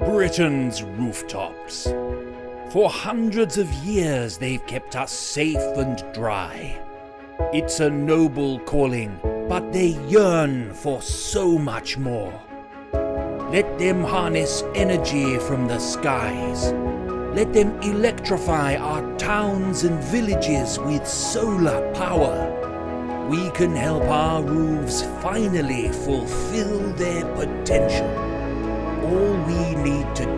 Britain's rooftops. For hundreds of years they've kept us safe and dry. It's a noble calling, but they yearn for so much more. Let them harness energy from the skies. Let them electrify our towns and villages with solar power. We can help our roofs finally fulfill their potential. All we need to